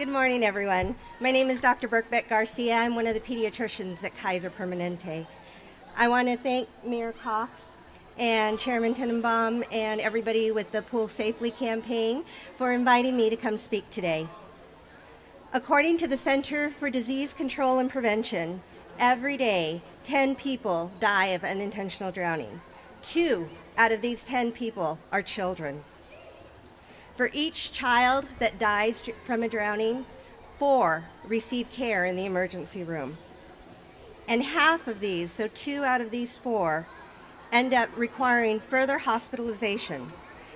Good morning, everyone. My name is Dr. Birkbeck Garcia. I'm one of the pediatricians at Kaiser Permanente. I want to thank Mayor Cox and Chairman Tenenbaum and everybody with the Pool Safely campaign for inviting me to come speak today. According to the Center for Disease Control and Prevention, every day 10 people die of unintentional drowning. Two out of these 10 people are children. For each child that dies from a drowning, four receive care in the emergency room. And half of these, so two out of these four, end up requiring further hospitalization.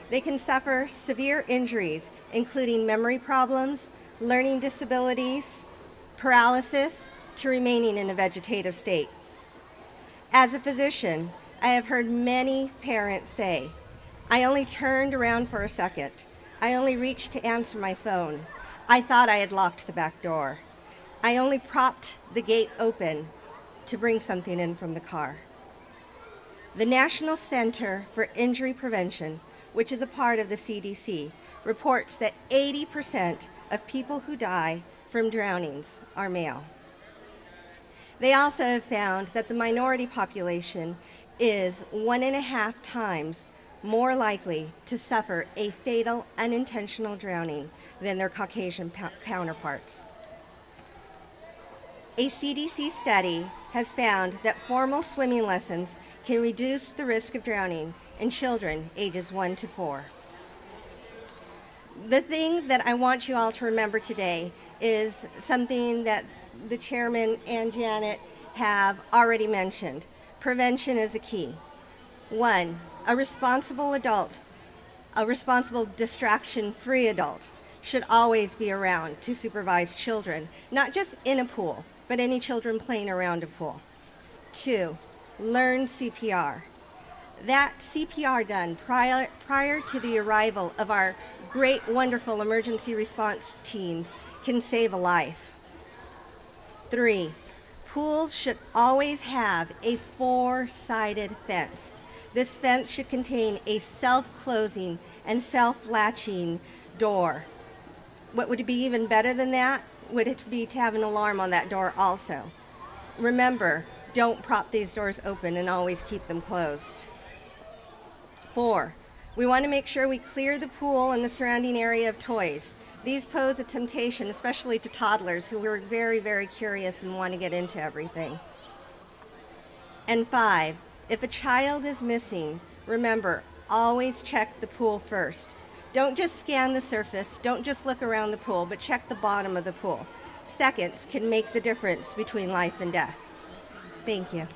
They can suffer severe injuries, including memory problems, learning disabilities, paralysis, to remaining in a vegetative state. As a physician, I have heard many parents say, I only turned around for a second. I only reached to answer my phone. I thought I had locked the back door. I only propped the gate open to bring something in from the car. The National Center for Injury Prevention, which is a part of the CDC, reports that 80% of people who die from drownings are male. They also have found that the minority population is one and a half times more likely to suffer a fatal unintentional drowning than their Caucasian counterparts. A CDC study has found that formal swimming lessons can reduce the risk of drowning in children ages 1 to 4. The thing that I want you all to remember today is something that the chairman and Janet have already mentioned. Prevention is a key. One, a responsible adult, a responsible distraction-free adult should always be around to supervise children, not just in a pool, but any children playing around a pool. Two, learn CPR. That CPR done prior, prior to the arrival of our great, wonderful emergency response teams can save a life. Three, pools should always have a four-sided fence. This fence should contain a self-closing and self-latching door. What would be even better than that? would it be to have an alarm on that door also. Remember, don't prop these doors open and always keep them closed. Four, we want to make sure we clear the pool and the surrounding area of toys. These pose a temptation, especially to toddlers who are very, very curious and want to get into everything. And five, if a child is missing, remember, always check the pool first. Don't just scan the surface, don't just look around the pool, but check the bottom of the pool. Seconds can make the difference between life and death. Thank you.